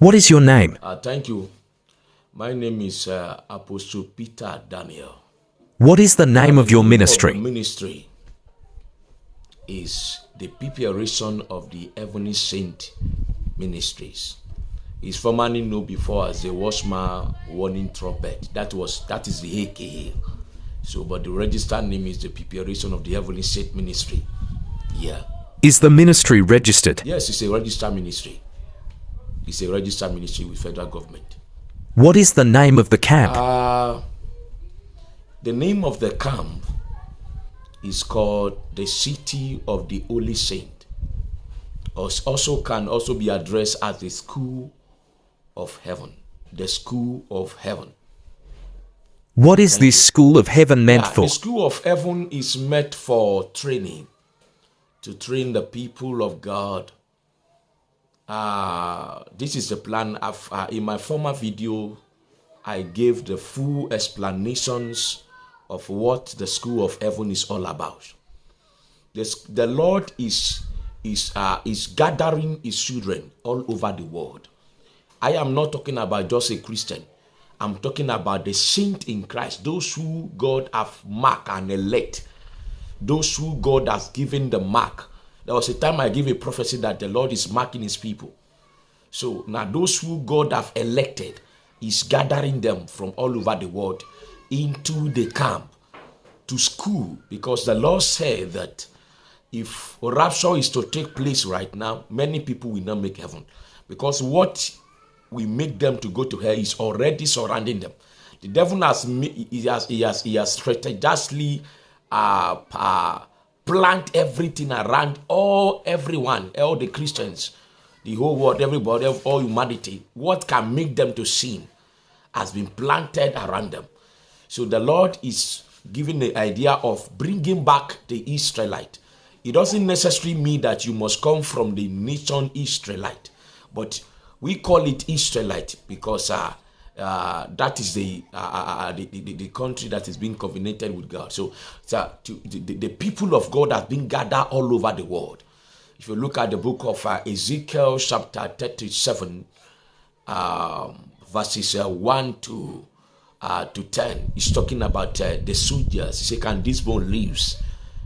What is your name? Uh, thank you. My name is uh, Apostle Peter Daniel. What is the name of your ministry? ministry is the preparation of the Heavenly Saint Ministries. It's formerly known before as the Watchman Warning Trumpet. That was that is the AKA. So, but the registered name is the preparation of the Heavenly Saint Ministry. Yeah. Is the ministry registered? Yes, it's a registered ministry. It's a registered ministry with federal government. What is the name of the camp? Uh, the name of the camp is called the City of the Holy Saint. Also can also be addressed as the School of Heaven. The School of Heaven. What is this school of heaven meant Yeah, for? The School of Heaven is meant for training, to train the people of God. Uh, this is the plan. Of, uh, in my former video, I gave the full explanations of what the School of Heaven is all about. This, the Lord is is uh, is gathering His children all over the world. I am not talking about just a Christian. I'm talking about the saint in Christ, those who God have marked and elect, those who God has given the mark. There was a time I gave a prophecy that the Lord is marking his people. So now those who God have elected is gathering them from all over the world into the camp to school because the Lord said that if rapture is to take place right now, many people will not make heaven because what we make them to go to hell is already surrounding them. The devil has he has he has he has strategically uh, uh, plant everything around all everyone, all the Christians, the whole world, everybody, of all humanity. What can make them to sin has been planted around them. So the Lord is giving the idea of bringing back the Israelite. It doesn't necessarily mean that you must come from the nation Israelite, but we call it Israelite because uh, uh, that is the, uh, uh, the, the the country that is being covenanted with God. So, so to, the, the people of God have been gathered all over the world. If you look at the book of uh, Ezekiel, chapter 37, um, verses uh, 1 to uh, to 10 he's talking about uh, the soldiers. He said can this bone live?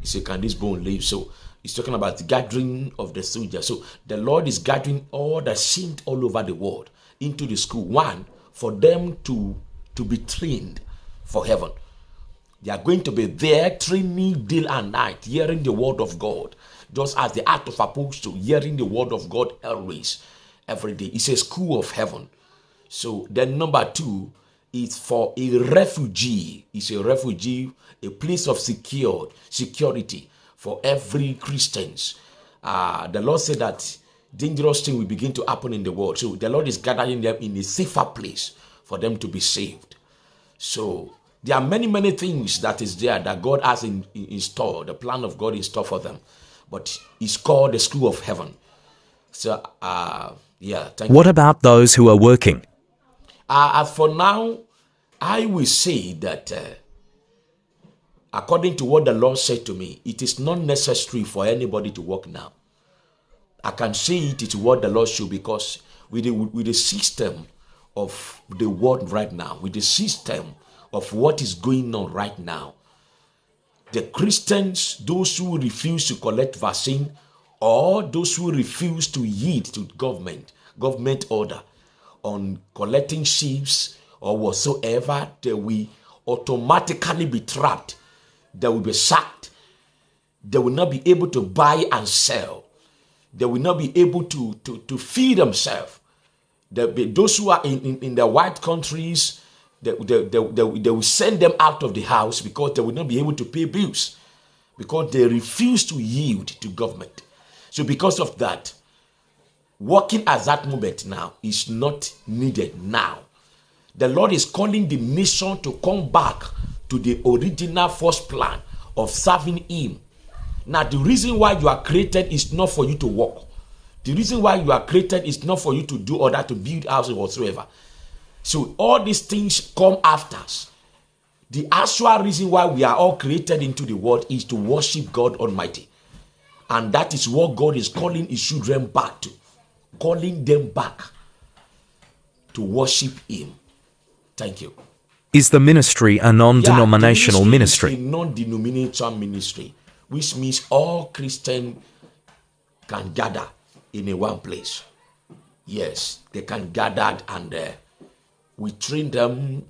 He said can this bone live? So he's talking about the gathering of the soldiers. So the lord is gathering all the saints all over the world into the school. One for them to to be trained for heaven they are going to be there training day and night, hearing the word of God, just as the act of apostle, hearing the word of God always, every day. It's a school of heaven. So then number two is for a refugee. It's a refugee, a place of secured security for every Christians. Uh, the Lord said that dangerous thing will begin to happen in the world. So the Lord is gathering them in a safer place for them to be saved. So there are many, many things that is there that God has in, in, in store. The plan of God in store for them. But it's called the school of heaven. So uh yeah, thank you. What about those who are working? Uh, as for now, I will say that uh, according to what the Lord said to me, it is not necessary for anybody to work now. I can say it is what the Lord should because with the, with the system of the world right now, with the system of what is going on right now, the Christians, those who refuse to collect vaccine, or those who refuse to yield to government, government order on collecting sheaves or whatsoever, they will automatically be trapped. They will be sacked. They will not be able to buy and sell. They will not be able to, to, to feed themselves. The, those who are in, in, in the white countries, they, they, they, they, they will send them out of the house because they will not be able to pay bills because they refuse to yield to government. So, because of that, working at that moment now is not needed now. The Lord is calling the nation to come back to the original first plan of serving Him. Now, the reason why you are created is not for you to work. The reason why you are created is not for you to do other to build houses whatsoever. So all these things come after. us. The actual reason why we are all created into the world is to worship God Almighty. And that is what God is calling his children back to. Calling them back. to worship Him. Thank you. Is the ministry a non Yeah, ministry? non-denominational ministry, which means all Christians can gather in a one place. Yes, they can gather and uh, we train them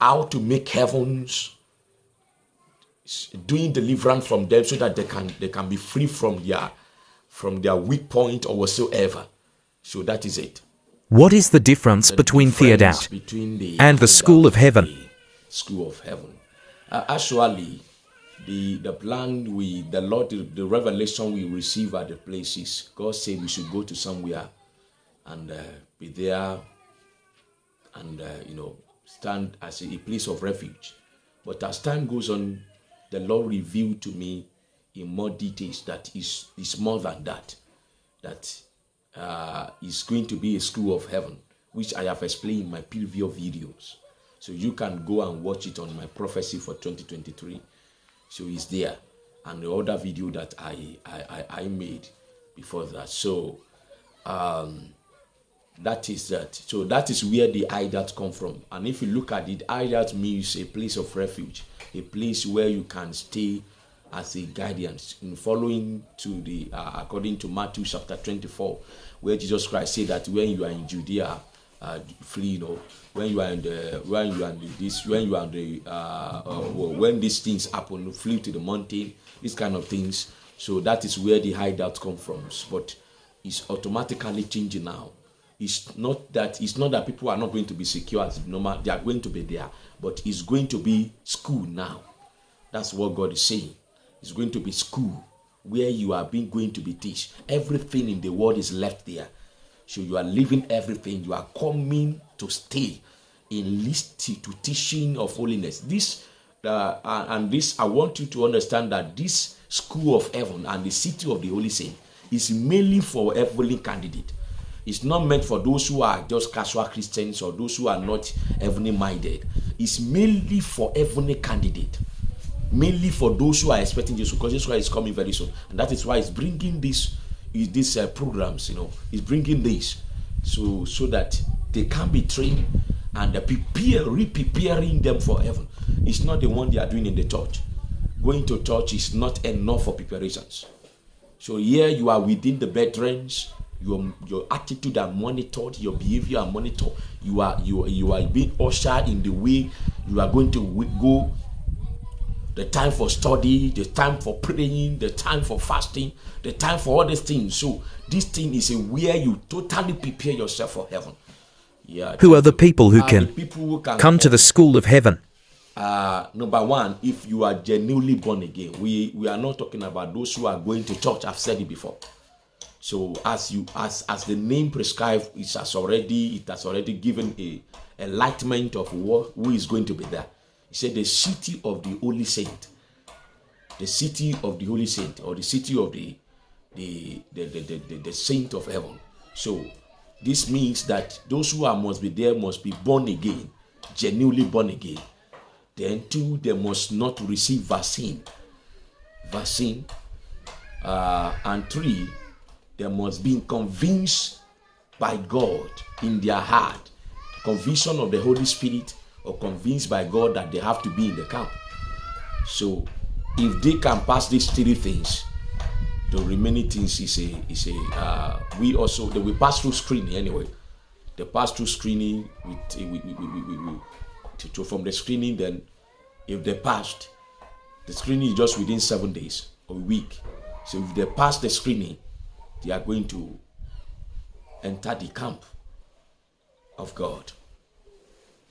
how to make heavens doing deliverance from them so that they can they can be free from their from their weak point or whatsoever. So that is it. What is the difference The between the hideout between the and the school of heaven? the school of heaven. Uh, actually, the the plan we the Lord the, the revelation we receive at the places. God said we should go to somewhere and uh, be there and uh, you know stand as a, place of refuge. But as time goes on, the Lord revealed to me in more details that is is more than that. That uh, is going to be a school of heaven, which I have explained in my previous videos. So you can go and watch it on my prophecy for 2023. So it's there, and the other video that I I, I, made before that. So um, that is that. So that is where the idols come from. And if you look at it, idols means a place of refuge, a place where you can stay as a guidance in following to the uh, according to Matthew chapter 24, where Jesus Christ said that when you are in Judea, uh, flee, you know, when you are in the when you are in this when you are in the uh, uh, when these things happen, flee to the mountain, these kind of things. So that is where the hideout come from. But it's automatically changing now. It's not that it's not that people are not going to be secure as normal. They are going to be there, but it's going to be school now. That's what God is saying. It's going to be school where you are being going to be teach. Everything in the world is left there. So you are leaving everything. You are coming to stay in list to teaching of holiness. This uh, and this I want you to understand that this school of heaven and the city of the holy saint is mainly for heavenly candidate. It's not meant for those who are just casual Christians or those who are not heavenly minded. It's mainly for heavenly candidate mainly for those who are expecting Jesus because Jesus Christ is coming very soon, and that is why it's bringing this these uh, programs. You know, he's bringing this so so that they can be trained and prepare, re-preparing them for heaven. It's not the one they are doing in the church. Going to church is not enough for preparations. So here you are within the bedrooms. Your, your attitude are monitored, your behavior are monitored. You are you you are being ushered in the way you are going to go the time for study, the time for praying, the time for fasting, the time for all these things. So this thing is a where you totally prepare yourself for heaven. Yeah. Who are the people who can people who can come to the school of heaven? uh, number one, if you are genuinely born again, we we are not talking about those who are going to church. I've said it before. So as you as as the name prescribed, it has already it has already given a enlightenment of what who is going to be there. Said the city of the holy saint, the city of the holy saint, or the city of the the the the, the, the, the saint of heaven. So this means that those who are must be there must be born again, genuinely born again. Then two, they must not receive vaccine. Vaccine. Uh, and three, they must be convinced by God in their heart, conviction of the Holy Spirit, or convinced by God that they have to be in the camp. So, if they can pass these three things, the remaining things is a is a uh, we also they will pass through screening anyway. They pass through screening with we, we, we, we, we, to from the screening. Then, if they passed, the screening is just within seven days or a week. So if they pass the screening, they are going to enter the camp of God.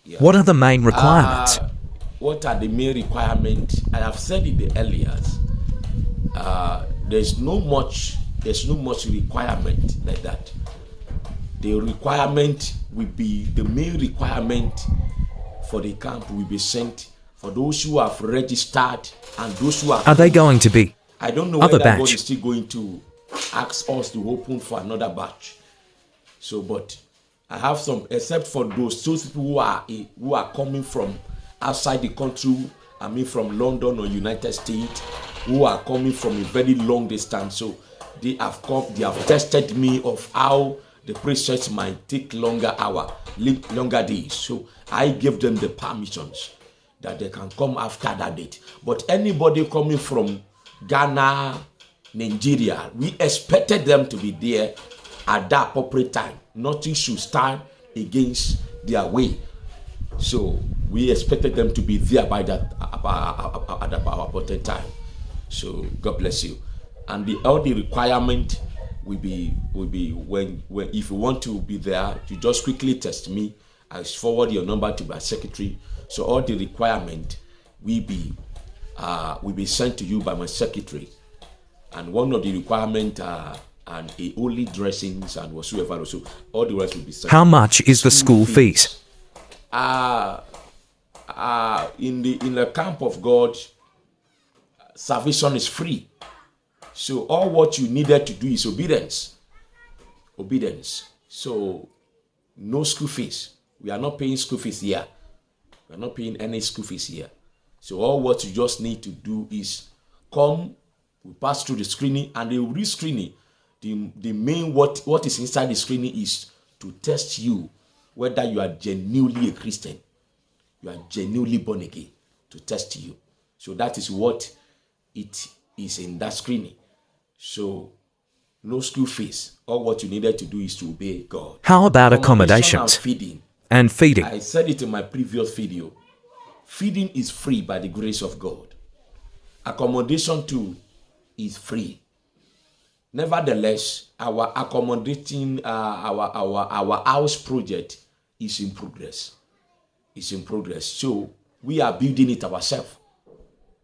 Yeah. What are the main requirements? Uh, what are the main requirements? I have said it the earlier. Uh, there's no much. There's no much requirement like that. The requirement will be the main requirement for the camp will be sent for those who have registered and those who are. Are they going to be? I don't know other whether God is still going to ask us to open for another batch. So, but I have some, except for those those people who are who are coming from outside the country. I mean, from London or United States, who are coming from a very long distance. So they have come, they have tested me of how the process might take longer hour, longer days. So I give them the permissions that they can come after that date. But anybody coming from Ghana, Nigeria, we expected them to be there at that appropriate time. Nothing should stand against their way. So we expected them to be there by that at the appointed time. So God bless you. And the all the requirement will be will be when when if you want to be there, you just quickly text me. I forward your number to my secretary. So all the requirement will be uh, will be sent to you by my secretary. And one of the requirement uh, and a holy dressings and whatsoever also all the rest will be. How much is the school fees? uh, uh, in the in the camp of God, salvation is free. So all what you needed to do is obedience. Obedience. So no school fees. We are not paying school fees here. We are not paying any school fees here. So all what you just need to do is come, we pass through the screening, and the re-screening, the, the main what, what is inside the screening is to test you whether you are genuinely a Christian, you are genuinely born again, to test you. So that is what it is in that screening. So no school fees. All what you needed to do is to obey God. How about Accommodation accommodations and feeding. and feeding? I said it in my previous video. Feeding is free by the grace of God. Accommodation too is free. Nevertheless, our accommodating uh, our our our house project is in progress. It's in progress. So we are building it ourselves.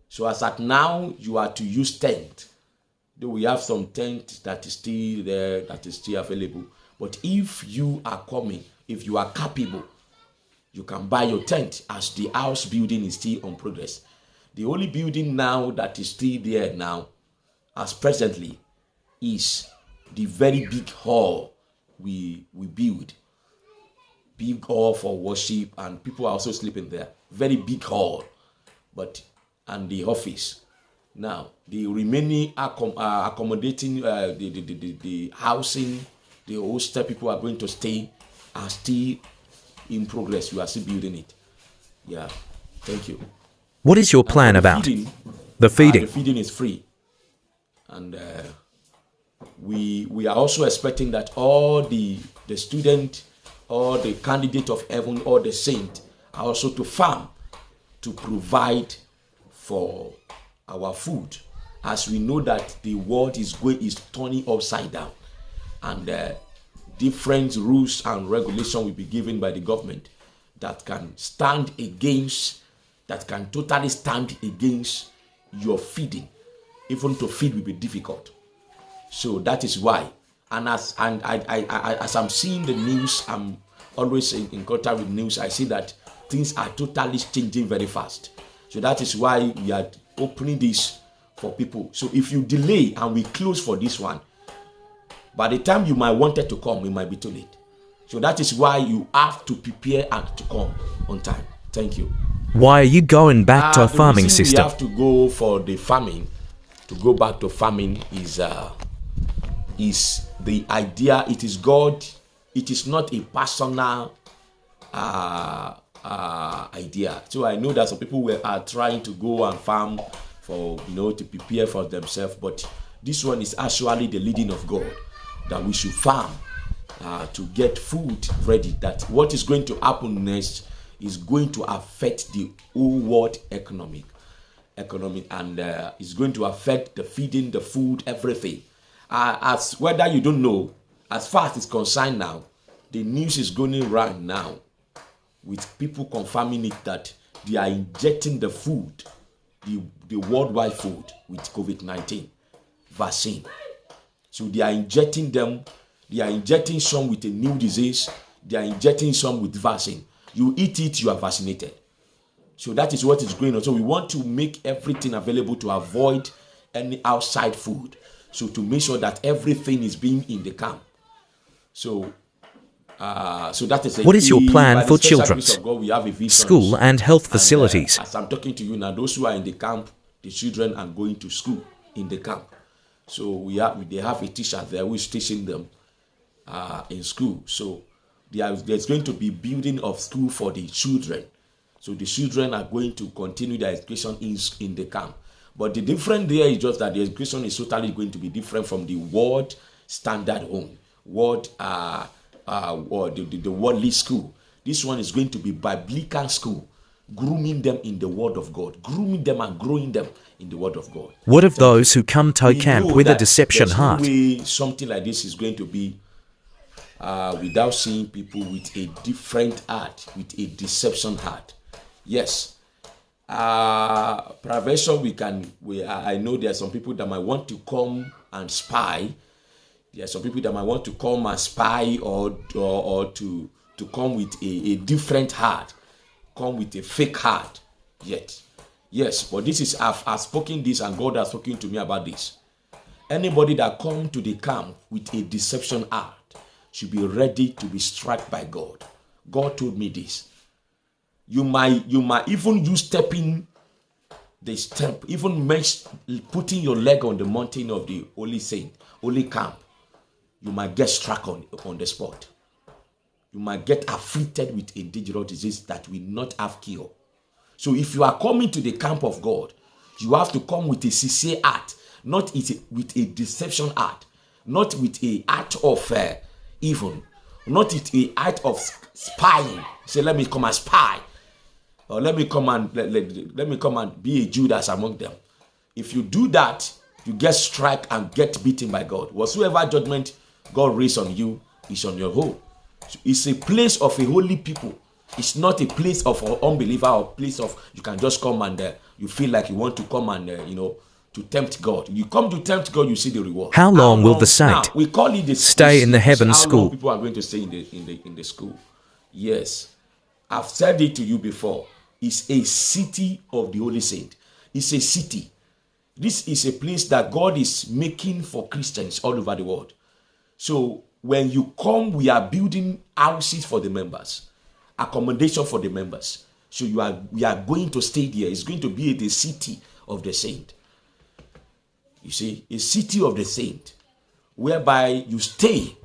So as at now, you are to use tent. We have some tent that is still there, that is still available. But if you are coming, if you are capable, you can buy your tent as the house building is still on progress. The only building now that is still there now, as presently, is the very big hall we we build. Big hall for worship, and people are also sleeping there. Very big hall, but and the office. Now the remaining accom- uh, accommodating uh, the, the, the, the housing, the hostel people are going to stay are still in progress. We are still building it. Yeah, thank you. What is your plan And for the about feeding, the uh, feeding? the feeding is free, and uh, we we are also expecting that all the the student, all the candidate of heaven, all the saint are also to farm to provide for our food, as we know that the world is going is turning upside down, and uh, different rules and regulation will be given by the government that can stand against that can totally stand against your feeding. Even to feed will be difficult so that is why. And as and i, I, I as i'm seeing the news i'm always in, in contact with news. I see that things are totally changing very fast. So that is why we are opening this for people. So if you delay and we close for this one by the time you might wanted to come it might be too late. So that is why you have to prepare and to come on time. Thank you. Why are you going back to uh, a farming system? We have to go for the farming. To go back to farming is uh, is the idea. It is God. It is not a personal uh, uh, idea. So I know that some people were are trying to go and farm for you know to prepare for themselves, but this one is actually the leading of God that we should farm uh, to get food ready. That what is going to happen next is going to affect the whole world economic economic and uh, it's going to affect the feeding the food everything uh, as whether you don't know as far as it's concerned now the news is going around now with people confirming it that they are injecting the food the, the worldwide food with covid-19 vaccine. So they are injecting them they are injecting some with a new disease they are injecting some with vaccine. You eat it you are vaccinated. So that is what is going on. So we want to make everything available to avoid any outside food so to make sure that everything is being in the camp so uh, so that is a What is your plan for special grace children's God, we have a vision. School and health And, uh, facilities. as I'm talking to you now, those who are in the camp, the children are going to school in the camp. So we have they have a teacher there who is teaching them uh, in school. So there, there's going to be building of school for the children. So the children are going to continue their education in, in the camp. But the difference there is just that the education is totally going to be different from the world standard home, world, uh, uh, or the, the, the worldly school. This one is going to be biblical school, grooming them in the word of God, grooming them and growing them in the word of God. What of those who come to camp with a deception there's no heart? something like this is going to be uh, without seeing people with a different heart, with a deception heart. Yes. Uh, prevention, we can. We I know there are some people that might want to come and spy. There are some people that might want to come and spy or or, or to to come with a, a different heart, come with a fake heart. Yet, yes, but this is I've, I've spoken this and God has spoken to me about this. Anybody that come to the camp with a deception heart should be ready to be struck by God. God told me this. You might you might even use stepping the step, even putting your leg on the mountain of the holy saint, holy camp. You might get struck on, on the spot. You might get afflicted with a dangerous disease that will not have cure. So if you are coming to the camp of God, you have to come with a sincere heart, not with a, deception heart, not with a heart of uh, evil, not with a heart of spying. Say, let me come and spy, or let me come and let, let, let me come and be a Judas among them. If you do that, you get struck and get beaten by God. Whatsoever judgment God raised on you is on your own. So it's a place of a holy people. It's not a place of an unbeliever or place of you can just come and uh, you feel like you want to come and uh, you know to tempt God. You come to tempt God, you see the reward. How long will the saint Now, we call it the stay in the heaven school? People are going to stay in the in the in the school. Yes, I've said it to you before. It's a city of the holy saint. It's a city. This is a place that God is making for Christians all over the world. So when you come, we are building houses for the members, accommodation for the members. So you are we are going to stay there. It's going to be the city of the saint. You see, a city of the saint, whereby you stay.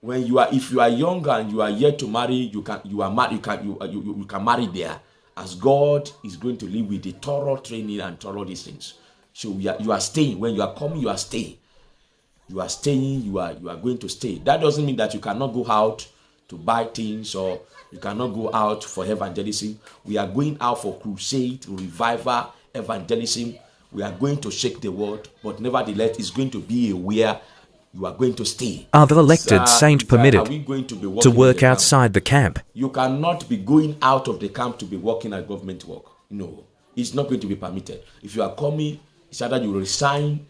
When you are, if you are young and you are yet to marry, you can you are married. You can you, you, you can marry there, as God is going to live with the thorough training and thorough these things. So are, you are staying. When you are coming, you are staying you are staying you are you are going to stay that doesn't mean that you cannot go out to buy things or you cannot go out for evangelism we are going out for crusade revival evangelism we are going to shake the world but nevertheless it's going to be a where you are going to stay Are the elected Uh, saint permitted going to be to work outside the camp? You cannot be going out of the camp to be working at government work. No, it's not going to be permitted. If you are coming, it's either you resign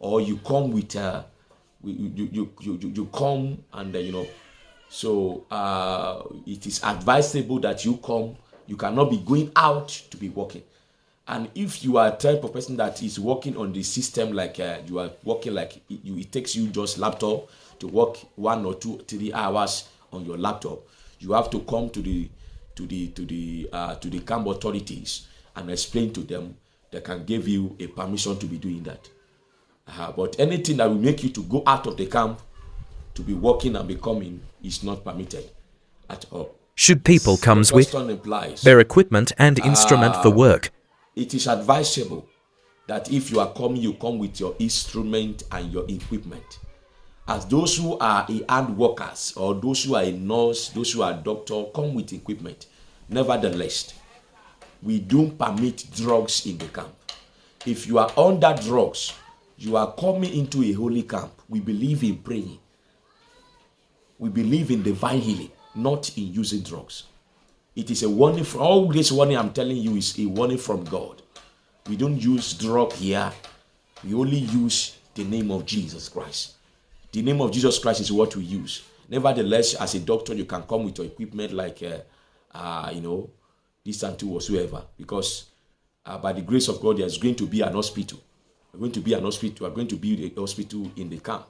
or you come with uh, you, you, you, you, you- you come and uh, you know. So uh, it is advisable that you come. You cannot be going out to be working. And if you are a type of person that is working on the system, like uh, you are working like it, you, it takes you just laptop to work one or two, three hours on your laptop, you have to come to the to the to the uh, to the camp authorities and explain to them. They can give you a permission to be doing that. Uh, but anything that will make you to go out of the camp to be working and be coming is not permitted at all. Should people comes The with implies their equipment and instrument for work? It is advisable that if you are coming, you come with your instrument and your equipment. As those who are a hand workers or those who are a nurse, those who are a doctor, come with equipment. Nevertheless, we don't permit drugs in the camp. If you are under drugs, you are coming into a holy camp. We believe in praying. We believe in divine healing, not in using drugs. It is a warning all this warning I'm telling you is a warning from God. We don't use drug here. We only use the name of Jesus Christ. The name of Jesus Christ is what we use. Nevertheless, as a doctor, you can come with your equipment like, uh, uh, you know, this and two whatsoever. Because uh, by the grace of God, there's going to be an hospital. We're going to be an hospital. We're going to build a hospital in the camp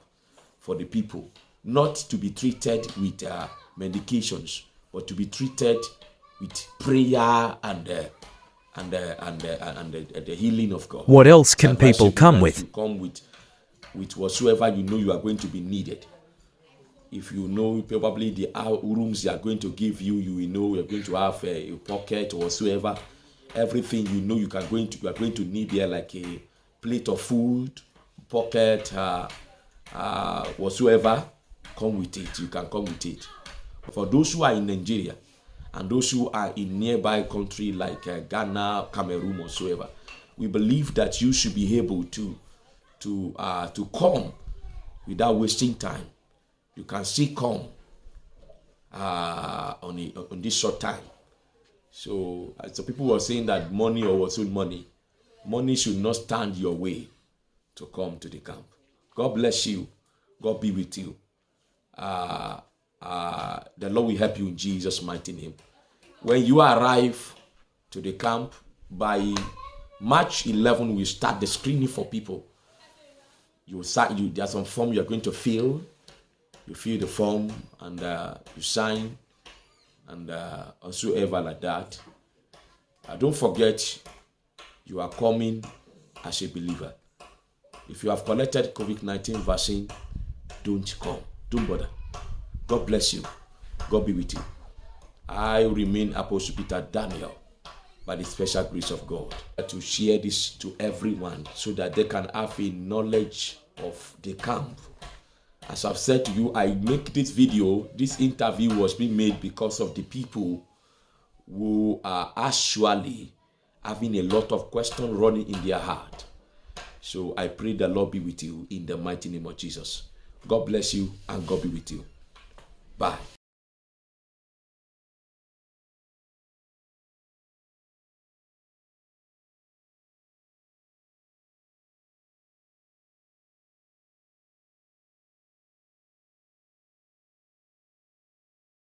for the people, not to be treated with uh, medications, but to be treated with prayer and uh, and uh, and uh, and the, the healing of God. What else can people come with? You come with with whatsoever you know you are going to be needed. if you know probably the rooms they are going to give you, you will know you're going to have a, a pocket or whatsoever. Everything you know you can going to you are going to need there like a plate of food, pocket, uh, uh, whatsoever. Come with it. You can come with it. For those who are in Nigeria and those who are in nearby country like uh, Ghana, Cameroon, whatsoever, we believe that you should be able to to uh, to come without wasting time you can still come uh, on, a, on this short time. So, uh, so people were saying that money or was money, money should not stand your way to come to the camp. God bless you. God be with you. Uh, uh, the Lord will help you in Jesus' mighty name. When you arrive to the camp by March 11, we start the screening for people. You start. You there's some form you are going to fill you fill the form and uh, you sign and uh, whatsoever like that. Uh, don't forget you are coming as a believer. If you have collected COVID-19 vaccine, don't come. Don't bother. God bless you. God be with you. I remain Apostle Peter Daniel by the special grace of God to share this to everyone so that they can have a knowledge of the camp as I've said to you, I make this video, this interview was being made because of the people who are actually having a lot of questions running in their heart. So I pray the Lord be with you in the mighty name of Jesus. God bless you and God be with you. Bye.